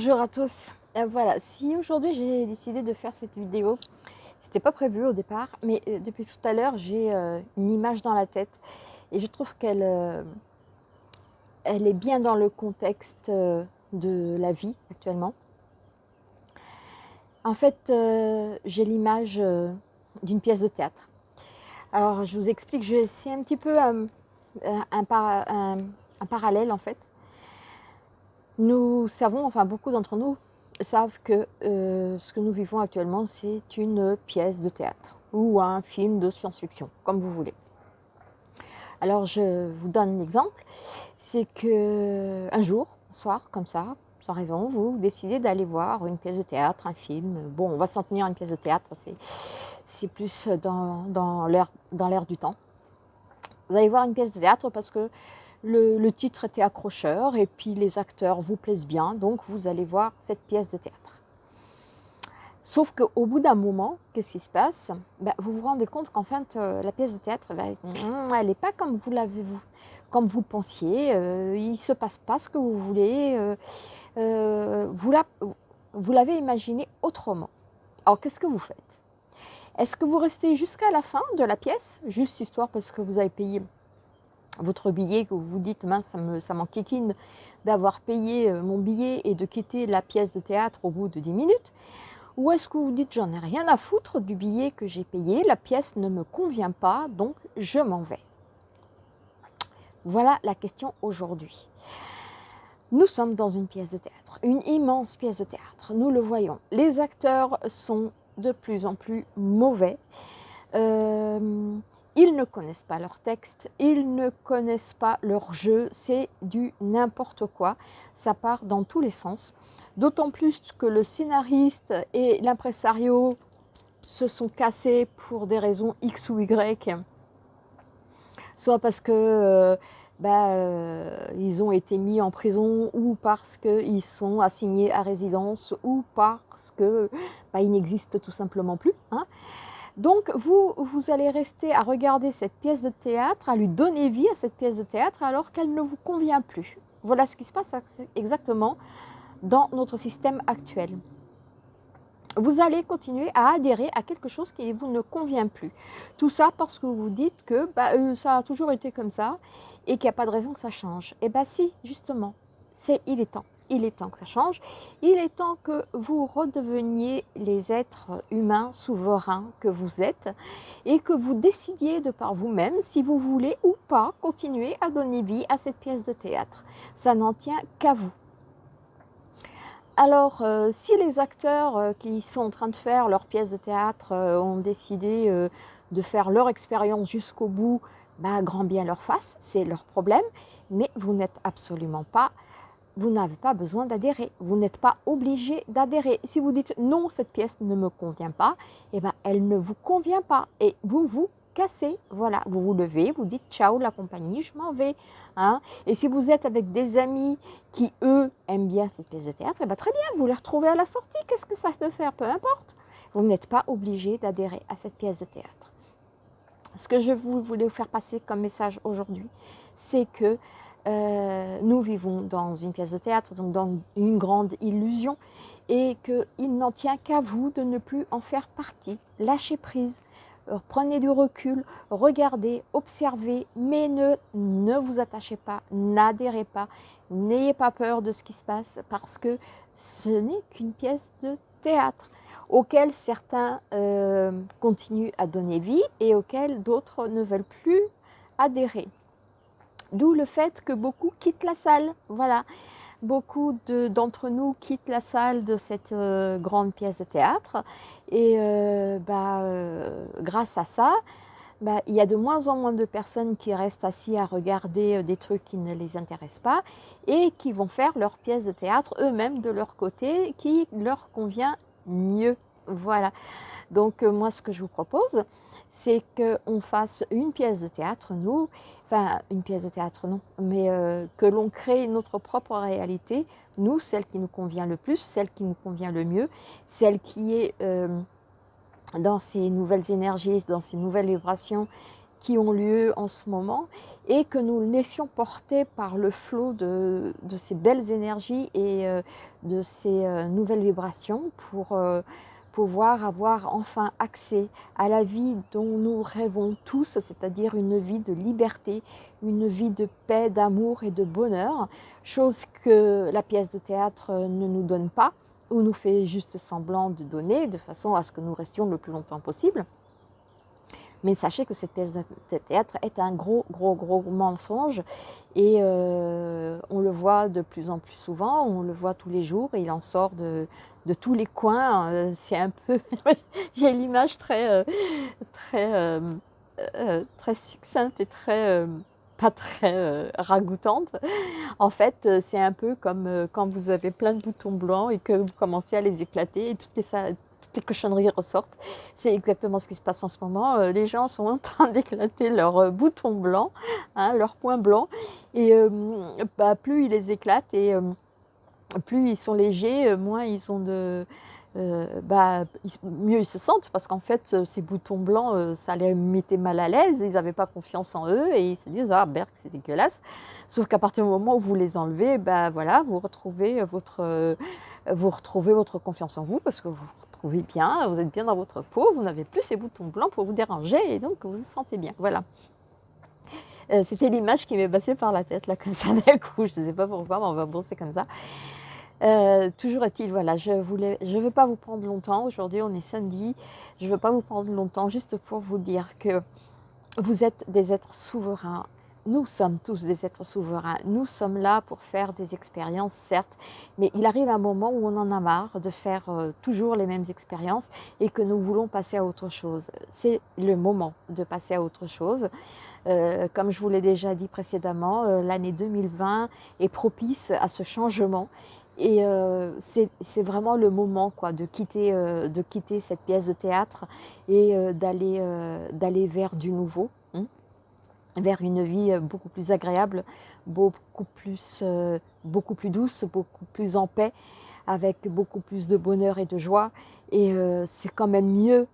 Bonjour à tous. Euh, voilà, si aujourd'hui j'ai décidé de faire cette vidéo, c'était pas prévu au départ, mais euh, depuis tout à l'heure j'ai euh, une image dans la tête et je trouve qu'elle elle est bien dans le contexte de la vie actuellement. En fait, j'ai l'image d'une pièce de théâtre. Alors je vous explique, je vais essayer un petit peu un, un parallèle en fait nous savons, enfin beaucoup d'entre nous savent que euh, ce que nous vivons actuellement, c'est une pièce de théâtre ou un film de science-fiction, comme vous voulez. Alors je vous donne un exemple, c'est que un jour, un soir, comme ça, sans raison, vous décidez d'aller voir une pièce de théâtre, un film. Bon, on va s'en tenir à une pièce de théâtre, c'est plus dans, dans l'air du temps. Vous allez voir une pièce de théâtre parce que le, titre était accrocheur et puis les acteurs vous plaisent bien, donc vous allez voir cette pièce de théâtre. Sauf qu'au bout d'un moment, qu'est-ce qui se passe? Ben, Vous vous rendez compte qu'en fait, euh, la pièce de théâtre, ben, elle n'est pas comme vous l'avez comme vous pensiez. Euh, il ne se passe pas ce que vous voulez. Euh, vous l'avez imaginé autrement. Alors, qu'est-ce que vous faites? Est-ce que vous restez jusqu'à la fin de la pièce, juste histoire parce que vous avez payé votre billet, que vous vous dites, mince, ça m'enquiquine d'avoir payé euh, mon billet et de quitter la pièce de théâtre au bout de 10 minutes Ou est-ce que vous dites, j'en ai rien à foutre du billet que j'ai payé, la pièce ne me convient pas, donc je m'en vais Voilà la question aujourd'hui. Nous sommes dans une pièce de théâtre, une immense pièce de théâtre, nous le voyons. Les acteurs sont de plus en plus mauvais. Euh, ils ne connaissent pas leur texte, ils ne connaissent pas leur jeu, c'est du n'importe quoi, ça part dans tous les sens. D'autant plus que le scénariste et l'impresario se sont cassés pour des raisons X ou Y, soit parce que euh, bah, euh, ils ont été mis en prison ou parce qu'ils sont assignés à résidence ou parce qu'ils bah, n'existent tout simplement plus. Hein. Donc, vous, vous allez rester à regarder cette pièce de théâtre, à lui donner vie à cette pièce de théâtre alors qu'elle ne vous convient plus. Voilà ce qui se passe exactement dans notre système actuel. Vous allez continuer à adhérer à quelque chose qui vous ne convient plus. Tout ça parce que vous dites que bah, euh, ça a toujours été comme ça et qu'il n'y a pas de raison que ça change. Eh bien si, justement, c'est il est temps il est temps que ça change. Il est temps que vous redeveniez les êtres humains souverains que vous êtes et que vous décidiez de par vous-même si vous voulez ou pas continuer à donner vie à cette pièce de théâtre. Ça n'en tient qu'à vous. Alors, euh, si les acteurs euh, qui sont en train de faire leur pièce de théâtre euh, ont décidé de faire leur expérience jusqu'au bout, bah, grand bien leur face, c'est leur problème, mais vous n'êtes absolument pas vous n'avez pas besoin d'adhérer. Vous n'êtes pas obligé d'adhérer. Si vous dites non, cette pièce ne me convient pas, eh ben, elle ne vous convient pas. Et vous vous cassez. Voilà, vous vous levez, vous dites ciao la compagnie, je m'en vais. Hein. Et si vous êtes avec des amis qui, eux, aiment bien cette pièce de théâtre, eh ben, très bien, vous les retrouvez à la sortie. Qu'est-ce que ça peut faire? Peu importe. Vous n'êtes pas obligé d'adhérer à cette pièce de théâtre. Ce que je voulais vous faire passer comme message aujourd'hui, c'est que euh, nous vivons dans une pièce de théâtre, donc dans une grande illusion, et qu'il n'en tient qu'à vous de ne plus en faire partie. Lâchez prise, euh, prenez du recul, regardez, observez, mais ne, vous attachez pas, n'adhérez pas, n'ayez pas peur de ce qui se passe, parce que ce n'est qu'une pièce de théâtre auquel certains euh, continuent à donner vie et auquel d'autres ne veulent plus adhérer. D'où le fait que beaucoup quittent la salle. Voilà, beaucoup d'entre nous quittent la salle de cette euh, grande pièce de théâtre. Et euh, bah, euh, grâce à ça, bah, il y a de moins en moins de personnes qui restent assis à regarder des trucs qui ne les intéressent pas et qui vont faire leur pièce de théâtre eux-mêmes de leur côté qui leur convient mieux. Voilà. Donc moi, ce que je vous propose, c'est qu'on fasse une pièce de théâtre, nous, enfin une pièce de théâtre non, mais euh, que l'on crée notre propre réalité, nous, celle qui nous convient le plus, celle qui nous convient le mieux, celle qui est euh, dans ces nouvelles énergies, dans ces nouvelles vibrations qui ont lieu en ce moment et que nous laissions porter par le flot de, ces belles énergies et euh, de ces nouvelles vibrations pour pouvoir avoir enfin accès à la vie dont nous rêvons tous, c'est-à-dire une vie de liberté, une vie de paix, d'amour et de bonheur, chose que la pièce de théâtre ne nous donne pas ou nous fait juste semblant de donner de façon à ce que nous restions le plus longtemps possible. Mais sachez que cette pièce de théâtre est un gros, gros, gros mensonge et euh, on le voit de plus en plus souvent, on le voit tous les jours et il en sort de, tous les coins. Euh, c'est un peu, j'ai l'image très, euh, très, très succincte et très, pas très ragoûtante. En fait, c'est un peu comme quand vous avez plein de boutons blancs et que vous commencez à les éclater et toutes les, toutes les cochonneries ressortent. C'est exactement ce qui se passe en ce moment. Euh, les gens sont en train d'éclater leurs euh, boutons blancs, hein, leurs points blancs, et euh, bah, plus ils les éclatent et plus ils sont légers, moins ils ont de... bah, mieux ils se sentent parce qu'en fait ces boutons blancs ça les mettait mal à l'aise, ils n'avaient pas confiance en eux et ils se disent ah berk c'est dégueulasse. Sauf qu'à partir du moment où vous les enlevez, bah voilà, vous retrouvez votre vous retrouvez votre confiance en vous parce que vous trouvez bien, vous êtes bien dans votre peau, vous n'avez plus ces boutons blancs pour vous déranger et donc vous vous sentez bien. Voilà. Euh, c'était l'image qui m'est passée par la tête, là, comme ça, d'un coup. Je ne sais pas pourquoi, mais on va bosser comme ça. Euh, toujours est-il, voilà, je ne je veux pas vous prendre longtemps. Aujourd'hui, on est samedi. Je ne veux pas vous prendre longtemps juste pour vous dire que vous êtes des êtres souverains nous sommes tous des êtres souverains, nous sommes là pour faire des expériences, certes, mais il arrive un moment où on en a marre de faire euh, toujours les mêmes expériences et que nous voulons passer à autre chose. C'est le moment de passer à autre chose. Euh, comme je vous l'ai déjà dit précédemment, l'année 2020 est propice à ce changement et c'est vraiment le moment quoi, de, quitter, de quitter cette pièce de théâtre et d'aller vers du nouveau vers une vie euh, beaucoup plus agréable, beaucoup plus, euh, beaucoup plus douce, beaucoup plus en paix, avec beaucoup plus de bonheur et de joie. Et euh, c'est quand même mieux,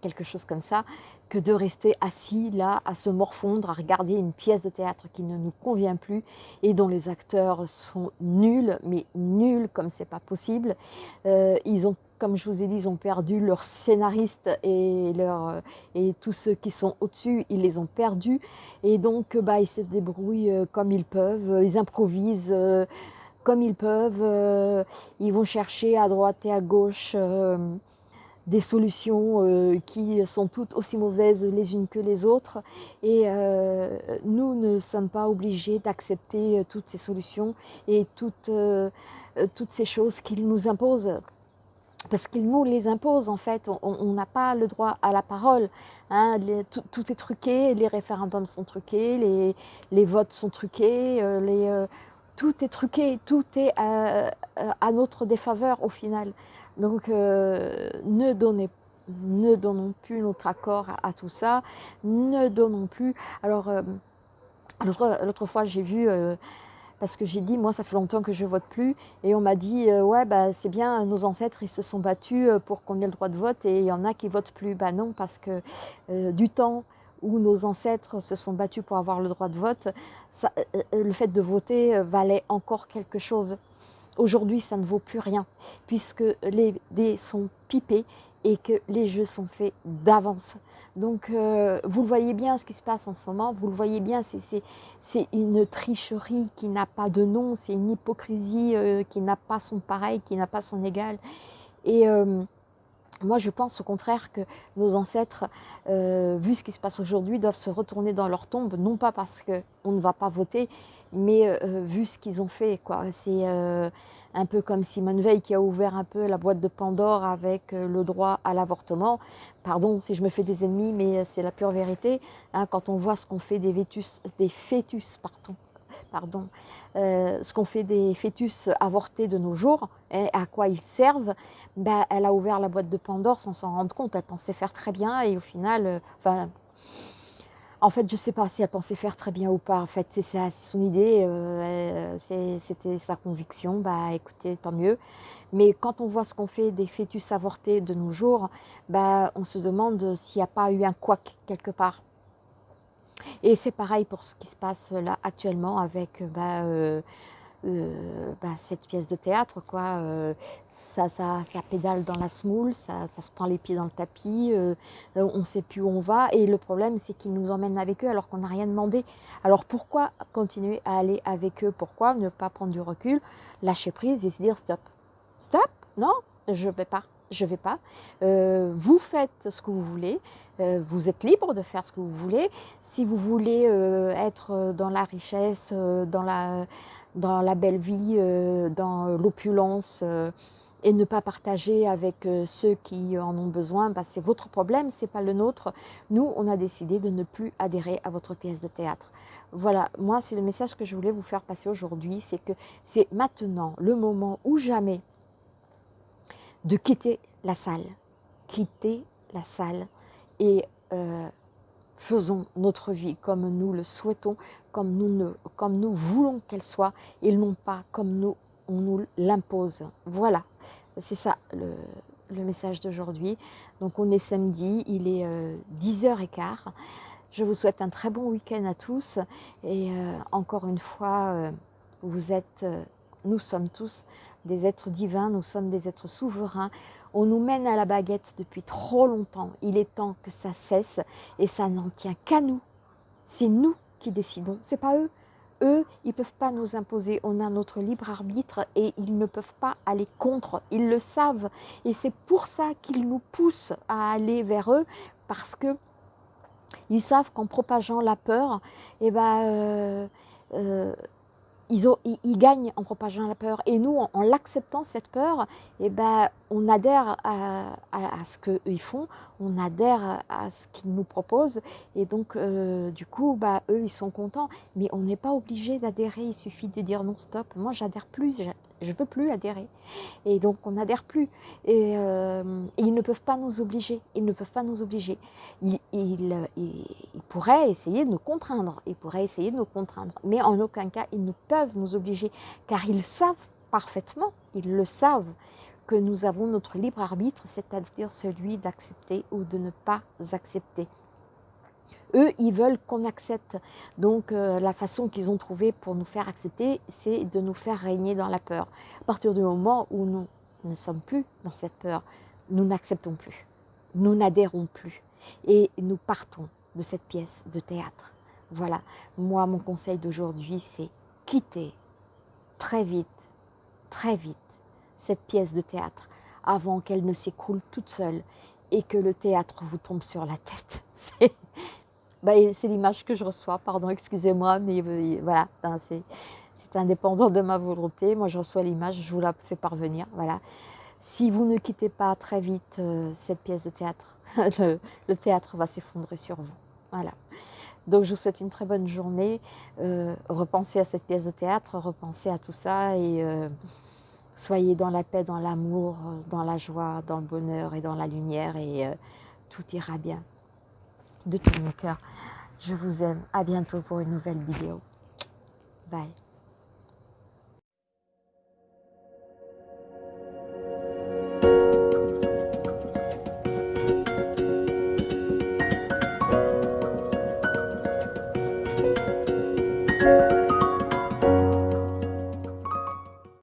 quelque chose comme ça, que de rester assis là, à se morfondre, à regarder une pièce de théâtre qui ne nous convient plus et dont les acteurs sont nuls, mais nuls comme c'est pas possible. ils ont comme je vous ai dit, ils ont perdu leurs scénaristes et, leur, et tous ceux qui sont au-dessus, ils les ont perdus. Et donc, bah, ils se débrouillent euh, comme ils peuvent, ils improvisent euh, comme ils peuvent. Euh, ils vont chercher à droite et à gauche des solutions qui sont toutes aussi mauvaises les unes que les autres. Et nous ne sommes pas obligés d'accepter toutes ces solutions et toutes, toutes ces choses qu'ils nous imposent parce qu'ils nous les imposent en fait, on n'a pas le droit à la parole. Hein. tout, est truqué, les référendums sont truqués, les, les votes sont truqués, euh, euh, tout est truqué, tout est à, notre défaveur au final. Donc ne, donnez, ne donnons plus notre accord à, tout ça, ne donnons plus. Alors l'autre fois j'ai vu parce que j'ai dit, moi, ça fait longtemps que je vote plus. Et on m'a dit, euh, ouais, bah, c'est bien, nos ancêtres, ils se sont battus euh, pour qu'on ait le droit de vote et il y en a qui votent plus. Bah non, parce que euh, du temps où nos ancêtres se sont battus pour avoir le droit de vote, le fait de voter valait encore quelque chose. Aujourd'hui, ça ne vaut plus rien, puisque les dés sont pipés et que les jeux sont faits d'avance. Donc, euh, vous le voyez bien ce qui se passe en ce moment, vous le voyez bien, c'est une tricherie qui n'a pas de nom, c'est une hypocrisie euh, qui n'a pas son pareil, qui n'a pas son égal. Et euh, moi, je pense au contraire que nos ancêtres, vu ce qui se passe aujourd'hui, doivent se retourner dans leur tombe, non pas parce qu'on ne va pas voter, mais vu ce qu'ils ont fait. C'est un peu comme Simone Veil qui a ouvert un peu la boîte de Pandore avec euh, le droit à l'avortement. Pardon si je me fais des ennemis, mais euh, c'est la pure vérité. Hein, quand on voit ce qu'on fait des, des fœtus, pardon, pardon, euh, ce qu'on fait des fœtus avortés de nos jours, et à quoi ils servent, ben, elle a ouvert la boîte de Pandore sans s'en rendre compte. Elle pensait faire très bien et au final, en fait, je ne sais pas si elle pensait faire très bien ou pas. En fait, c'est son idée, euh, c'était sa conviction. Bah, écoutez, tant mieux. Mais quand on voit ce qu'on fait des fœtus avortés de nos jours, bah, on se demande s'il n'y a pas eu un couac quelque part. Et c'est pareil pour ce qui se passe là actuellement avec bah, euh, euh, bah, cette pièce de théâtre. Quoi. ça, ça, ça, pédale dans la smoule, ça, ça, se prend les pieds dans le tapis, on ne sait plus où on va. Et le problème, c'est qu'ils nous emmènent avec eux alors qu'on n'a rien demandé. Alors pourquoi continuer à aller avec eux? Pourquoi ne pas prendre du recul, lâcher prise et se dire stop Stop? Non, je ne vais pas je ne vais pas. Euh, vous faites ce que vous voulez, euh, vous êtes libre de faire ce que vous voulez. Si vous voulez euh, être dans la richesse, dans, la, dans la belle vie, dans l'opulence, et ne pas partager avec ceux qui en ont besoin, bah, c'est votre problème, ce n'est pas le nôtre. Nous, on a décidé de ne plus adhérer à votre pièce de théâtre. Voilà, moi, c'est le message que je voulais vous faire passer aujourd'hui, c'est que c'est maintenant le moment ou jamais de quitter la salle. Quitter la salle et euh, faisons notre vie comme nous le souhaitons, comme nous, voulons qu'elle soit, et non pas comme nous, on nous l'impose. Voilà, c'est ça le, message d'aujourd'hui. Donc on est samedi, il est 10h15. Euh, Je vous souhaite un très bon week-end à tous. Et euh, encore une fois, vous êtes, nous sommes tous des êtres divins, nous sommes des êtres souverains. On nous mène à la baguette depuis trop longtemps. Il est temps que ça cesse et ça n'en tient qu'à nous. C'est nous qui décidons, c'est pas eux. Eux, ils ne peuvent pas nous imposer. On a notre libre arbitre et ils ne peuvent pas aller contre. Ils le savent. Et c'est pour ça qu'ils nous poussent à aller vers eux parce que ils savent qu'en propageant la peur, eh ben, euh, euh, ils, gagnent en propageant la peur. Et nous, en, l'acceptant, cette peur, eh ben, on adhère à, ce qu'ils font, on adhère à, ce qu'ils nous proposent. Et donc, euh, du coup, bah, eux, ils sont contents. Mais on n'est pas obligé d'adhérer, il suffit de dire non, stop, moi, j'adhère plus, je ne veux plus adhérer. Et donc, on n'adhère plus. Euh, et, ils ne peuvent pas nous obliger. Ils ne peuvent pas nous obliger. Ils, pourraient essayer de nous contraindre. Ils pourraient essayer de nous contraindre. Mais en aucun cas, ils ne peuvent nous obliger. Car ils savent parfaitement, ils le savent, que nous avons notre libre arbitre, c'est-à-dire celui d'accepter ou de ne pas accepter. Eux, ils veulent qu'on accepte. Donc, euh, la façon qu'ils ont trouvée pour nous faire accepter, c'est de nous faire régner dans la peur. À partir du moment où nous ne sommes plus dans cette peur, nous n'acceptons plus. Nous n'adhérons plus. Et nous partons de cette pièce de théâtre. Voilà, moi, mon conseil d'aujourd'hui, c'est quitter très vite, très vite, cette pièce de théâtre avant qu'elle ne s'écroule toute seule et que le théâtre vous tombe sur la tête. Bah, c'est l'image que je reçois, pardon, excusez-moi, mais euh, voilà, c'est indépendant de ma volonté. Moi, je reçois l'image, je vous la fais parvenir. Voilà. Si vous ne quittez pas très vite euh, cette pièce de théâtre, le, théâtre va s'effondrer sur vous. Voilà. Donc, je vous souhaite une très bonne journée. Euh, repensez à cette pièce de théâtre, repensez à tout ça et Soyez dans la paix, dans l'amour, dans la joie, dans le bonheur et dans la lumière et euh, tout ira bien. De tout mon cœur, je vous aime. À bientôt pour une nouvelle vidéo. Bye.